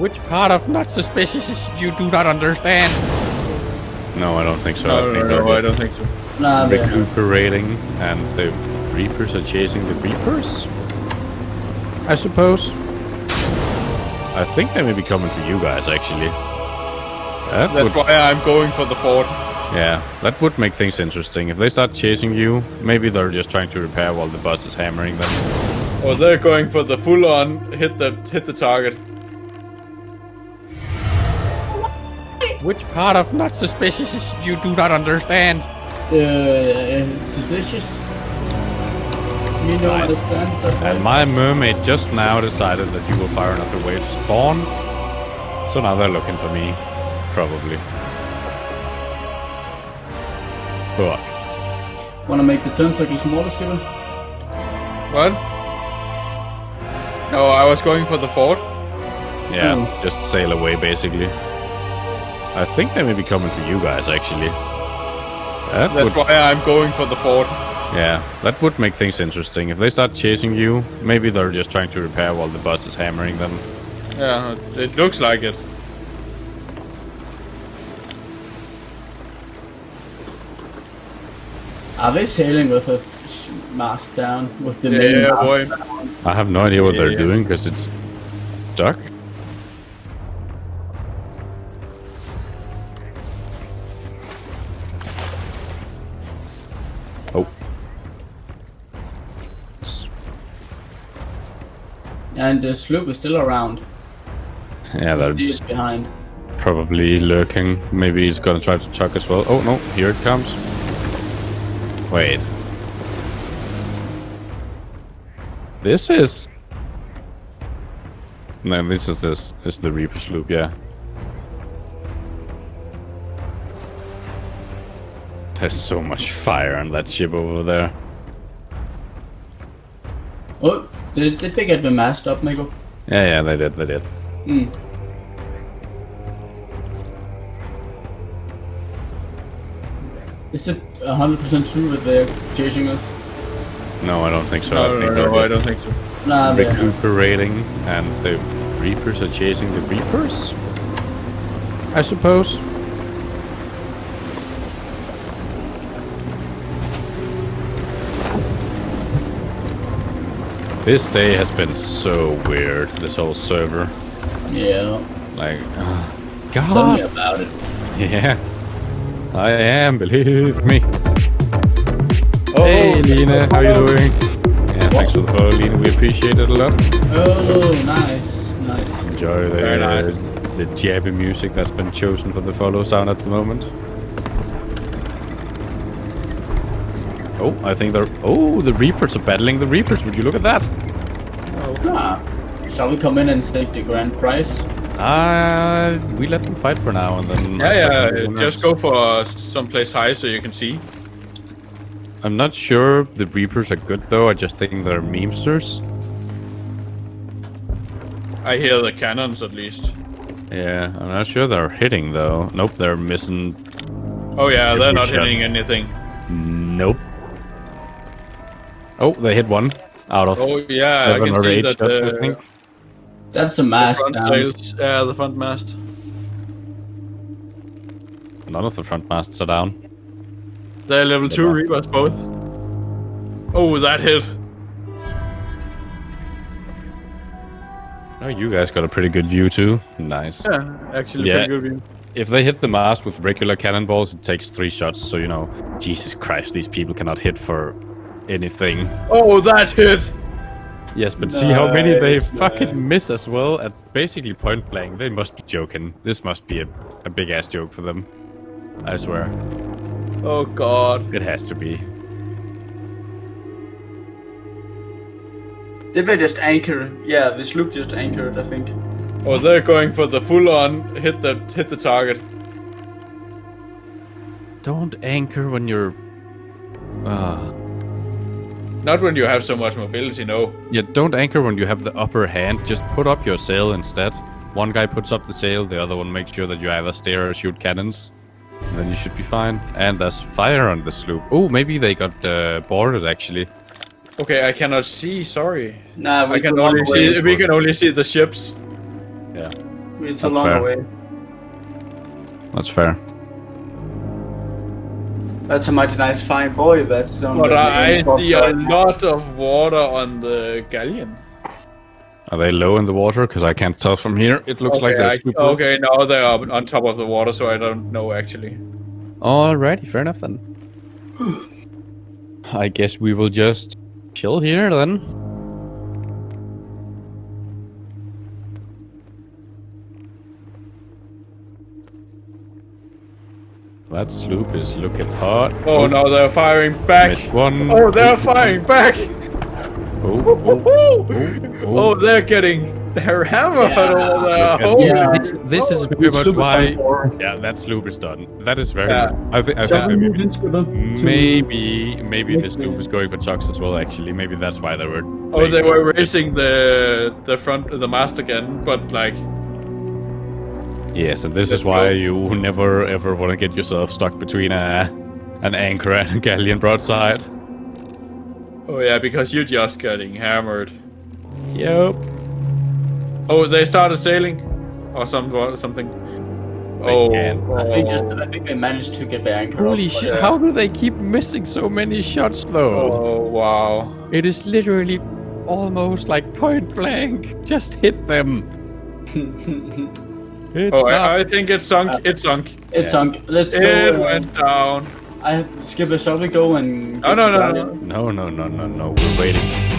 Which part of not suspicious is you do not understand? No, I don't think so. I No, think no, no, I don't think so. Nah, yeah. recuperating, and the Reapers are chasing the Reapers. I suppose. I think they may be coming for you guys, actually. That would, That's why I'm going for the fort. yeah, that would make things interesting. If they start chasing you, maybe they're just trying to repair while the bus is hammering them. Or they're going for the full on hit the hit the target. Which part of not suspicious you do not understand? Uh, suspicious. You don't Nice. understand. That's And my mermaid just now decided that you will fire another wave to spawn. So now they're looking for me. Probably. Fuck. Wanna make the turn circle smaller, Skipper? What? No, I was going for the fort. Yeah, Hmm. just sail away basically. I think they may be coming for you guys actually. That That's would, why I'm going for the fort. yeah, that would make things interesting. If they start chasing you, maybe they're just trying to repair while the bus is hammering them. Yeah, it looks like it. Are they sailing with a sh- mast down? With the Yeah, main yeah, boy. down? I have no idea what they're Yeah. doing because it's stuck. And the sloop is still around. Yeah, that's behind. probably lurking. Maybe he's gonna try to chuck as well. Oh no, here it comes. Wait. This is. No, this is this is the Reaper sloop, yeah. There's so much fire on that ship over there. Oh, did, did they get the mast up, Miko? Yeah, yeah, they did, they did. Hmm. Is it 100% true that they're chasing us? No, I don't think so. I No, think no, they're no, I don't think so. Nah, they're recuperating, and the Reapers are chasing the Reapers. I suppose. This day has been so weird. This whole server, Yeah. like, uh, Tell me about it. yeah, I am. Believe me. Oh, hey, Lina, how you doing? Yeah, thanks for the follow, Lina. We appreciate it a lot. Oh, nice. Nice. Enjoy the nice. the jabby music that's been chosen for the follow sound at the moment. Oh, I think they're. Oh, the Reapers are battling the Reapers. Would you look at that? Ah. Shall we come in and take the grand prize? Uh, we let them fight for now and then. Yeah, yeah. Just go for someplace high so you can see. I'm not sure the Reapers are good though. I just think they're memesters. I hear the cannons at least. Yeah, I'm not sure they're hitting though. Nope, they're missing. Oh yeah, they're not shot. hitting anything. Oh, they hit one out of Oh yeah, I can see eight that shots, I the, think. That's the the mast front down. sails, yeah, the front mast. None of the front masts are down. They're level two are. reapers both. Oh, that hit. Oh, you guys got a pretty good view too. Nice. Yeah, actually Yeah. pretty good view. If they hit the mast with regular cannonballs, it takes three shots. So you know, Jesus Christ, these people cannot hit for anything. Oh, that hit. Yes, but see how many they Nice, fucking nice. miss as well at basically point blank. They must be joking. This must be a, a big ass joke for them. I swear, Oh god. it has to be. Did they just anchor? Yeah, the sloop just anchored, I think. Oh, they're going for the full on hit the hit the target. Don't anchor when you're. Uh, Not when you have so much mobility, no. yeah, don't anchor when you have the upper hand. Just put up your sail instead. One guy puts up the sail, the other one makes sure that you either steer or shoot cannons. And then you should be fine. And there's fire on the sloop. Oh, maybe they got uh, boarded actually. Okay, I cannot see. Sorry. Nah, we I can only run away. see. We can only see the ships. Yeah. It's That's a long fair. way. That's fair. That's a mighty nice fine boy. That's on But I see a lot of water on the galleon. Are they low in the water? Because I can't tell from here. It looks like okay, they're I- super okay, now they are on top of the water, so I don't know actually. Alrighty, fair enough then. I guess we will just chill here then. That sloop is looking hot. Oh, no, they're firing back. Missed one. Oh, they're firing back. Oh, oh, oh, oh, Oh, oh. they're getting their hammer Yeah. over there. Look Oh, Yeah. This, oh. this is pretty much why. Yeah, that sloop is done. That is very. Yeah. good. I think. I think maybe, in, Skipper? to- maybe maybe Make this sloop is going for chucks as well. Actually, maybe that's why they were. oh, they were with it. racing the the front of the mast again, but like Yes, and this Let's is why go. you never ever want to get yourself stuck between a an anchor and a galleon broadside. oh yeah, because you're just getting hammered. Yep. Oh, they started sailing, or some something. They oh, can. Oh. I think oh, just, I think they managed to get the anchor. Holy up, but- shit! How do they keep missing so many shots though? oh wow. It is literally almost like point blank. Just hit them. It's Oh, not. I, I think it sunk. It sunk. It Yeah. sunk. Let's It go. uh, went down. I Skipper, shall we go and? No, no, no, no, no, no, no, no. We're waiting.